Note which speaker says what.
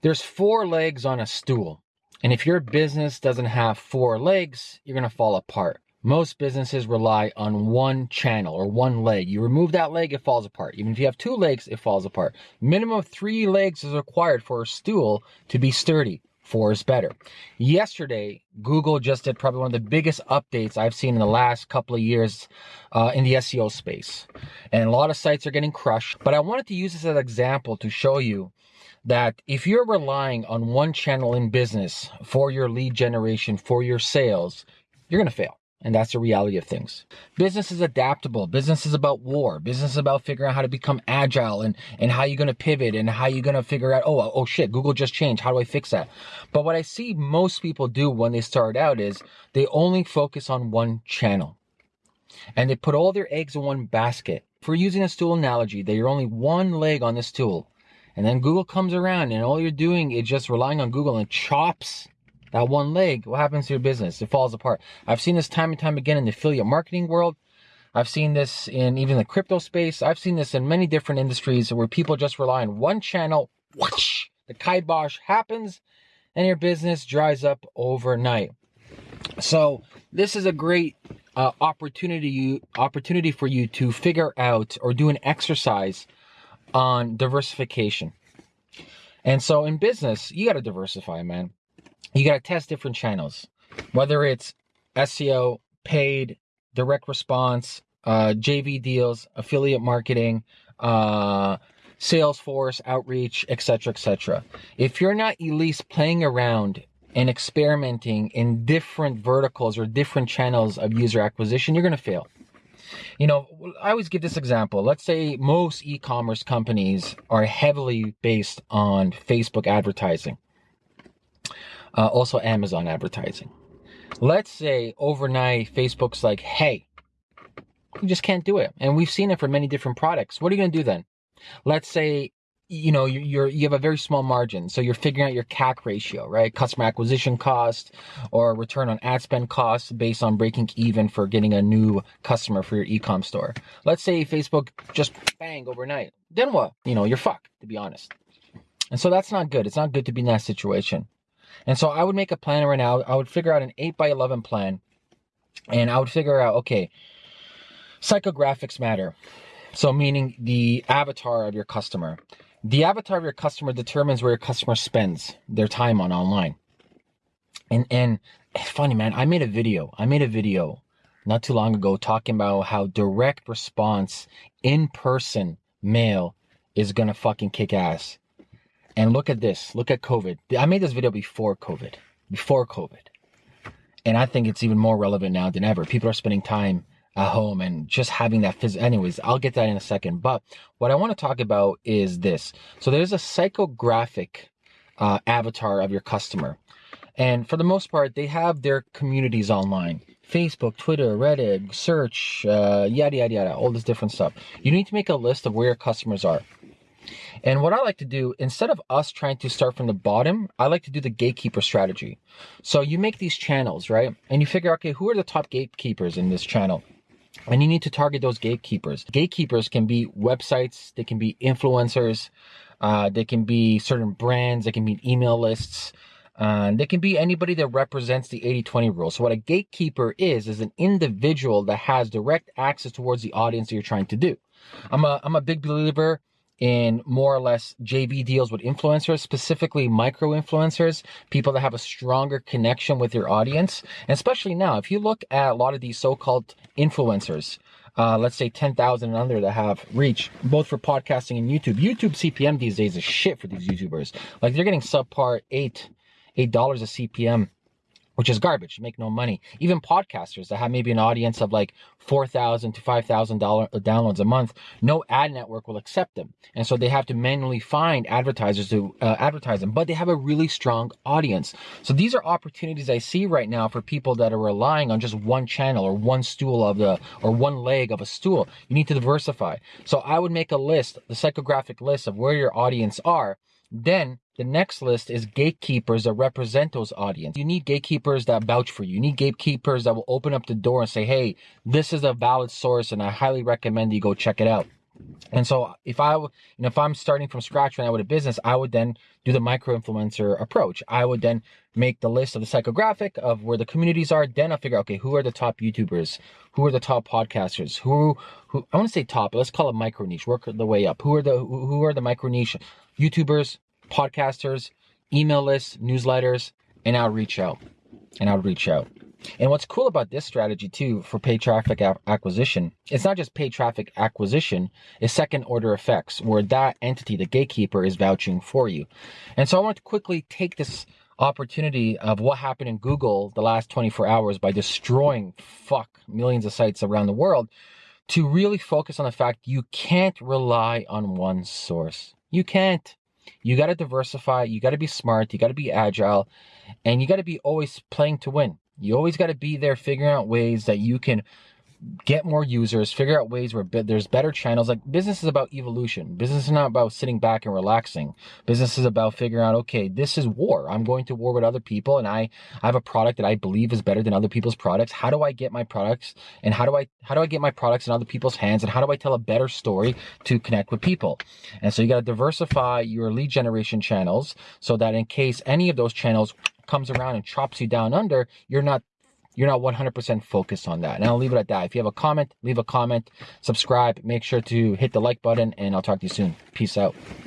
Speaker 1: There's four legs on a stool. And if your business doesn't have four legs, you're going to fall apart. Most businesses rely on one channel or one leg. You remove that leg, it falls apart. Even if you have two legs, it falls apart. Minimum three legs is required for a stool to be sturdy. Four is better. Yesterday, Google just did probably one of the biggest updates I've seen in the last couple of years uh, in the SEO space. And a lot of sites are getting crushed. But I wanted to use this as an example to show you that if you're relying on one channel in business for your lead generation, for your sales, you're going to fail. And that's the reality of things. Business is adaptable. Business is about war. Business is about figuring out how to become agile and, and how you're going to pivot and how you're going to figure out, oh, oh shit, Google just changed. How do I fix that? But what I see most people do when they start out is they only focus on one channel and they put all their eggs in one basket. For using a stool analogy, they're only one leg on the stool. And then Google comes around and all you're doing is just relying on Google and chops that one leg, what happens to your business? It falls apart. I've seen this time and time again in the affiliate marketing world. I've seen this in even the crypto space. I've seen this in many different industries where people just rely on one channel. Whoosh, the kibosh happens and your business dries up overnight. So this is a great uh, opportunity opportunity for you to figure out or do an exercise on diversification. And so in business, you got to diversify, man you got to test different channels, whether it's SEO, paid, direct response, uh, JV deals, affiliate marketing, uh, Salesforce, outreach, etc., etc. If you're not at least playing around and experimenting in different verticals or different channels of user acquisition, you're going to fail. You know, I always give this example. Let's say most e-commerce companies are heavily based on Facebook advertising uh, also Amazon advertising. Let's say overnight Facebook's like, hey, you just can't do it. And we've seen it for many different products. What are you going to do then? Let's say you know you're you have a very small margin so you're figuring out your cac ratio right customer acquisition cost or return on ad spend cost based on breaking even for getting a new customer for your ecom store let's say facebook just bang overnight then what you know you're fucked to be honest and so that's not good it's not good to be in that situation and so I would make a plan right now. I would figure out an 8 by 11 plan. And I would figure out, okay, psychographics matter. So meaning the avatar of your customer. The avatar of your customer determines where your customer spends their time on online. And and funny man, I made a video. I made a video not too long ago talking about how direct response in person mail is gonna fucking kick ass. And look at this. Look at COVID. I made this video before COVID. Before COVID. And I think it's even more relevant now than ever. People are spending time at home and just having that physical. Anyways, I'll get that in a second. But what I want to talk about is this. So there's a psychographic uh, avatar of your customer. And for the most part, they have their communities online. Facebook, Twitter, Reddit, search, uh, yada, yada, yada, all this different stuff. You need to make a list of where your customers are. And what I like to do, instead of us trying to start from the bottom, I like to do the gatekeeper strategy. So you make these channels, right? And you figure, okay, who are the top gatekeepers in this channel? And you need to target those gatekeepers. Gatekeepers can be websites, they can be influencers, uh, they can be certain brands, they can be email lists, uh, they can be anybody that represents the 80-20 rule. So what a gatekeeper is, is an individual that has direct access towards the audience that you're trying to do. I'm a, I'm a big believer in more or less JV deals with influencers, specifically micro influencers, people that have a stronger connection with your audience. And especially now, if you look at a lot of these so called influencers, uh, let's say 10,000 and under that have reach, both for podcasting and YouTube. YouTube CPM these days is shit for these YouTubers. Like they're getting subpar eight, $8 a CPM which is garbage. make no money. Even podcasters that have maybe an audience of like four thousand to five thousand dollar downloads a month, no ad network will accept them, and so they have to manually find advertisers to uh, advertise them. But they have a really strong audience. So these are opportunities I see right now for people that are relying on just one channel or one stool of the or one leg of a stool. You need to diversify. So I would make a list, the psychographic list of where your audience are. Then the next list is gatekeepers that represent those audience. You need gatekeepers that vouch for you. You need gatekeepers that will open up the door and say, hey, this is a valid source and I highly recommend you go check it out. And so if I, you know, if I'm starting from scratch when I would a business, I would then do the micro influencer approach. I would then make the list of the psychographic of where the communities are. Then I'll figure out, okay, who are the top YouTubers? Who are the top podcasters? Who, who, I want to say top, let's call it micro niche, work the way up. Who are the, who are the micro niche YouTubers, podcasters, email lists, newsletters, and I'll reach out and I'll reach out. And what's cool about this strategy too for paid traffic acquisition, it's not just paid traffic acquisition, it's second order effects where that entity, the gatekeeper, is vouching for you. And so I want to quickly take this opportunity of what happened in Google the last 24 hours by destroying fuck millions of sites around the world to really focus on the fact you can't rely on one source. You can't. You got to diversify. You got to be smart. You got to be agile and you got to be always playing to win. You always got to be there figuring out ways that you can get more users, figure out ways where there's better channels. Like business is about evolution. Business is not about sitting back and relaxing. Business is about figuring out, okay, this is war. I'm going to war with other people and I, I have a product that I believe is better than other people's products. How do I get my products and how do I, how do I get my products in other people's hands and how do I tell a better story to connect with people? And so you got to diversify your lead generation channels so that in case any of those channels comes around and chops you down under, you're not you're not 100% focused on that. And I'll leave it at that. If you have a comment, leave a comment, subscribe, make sure to hit the like button, and I'll talk to you soon. Peace out.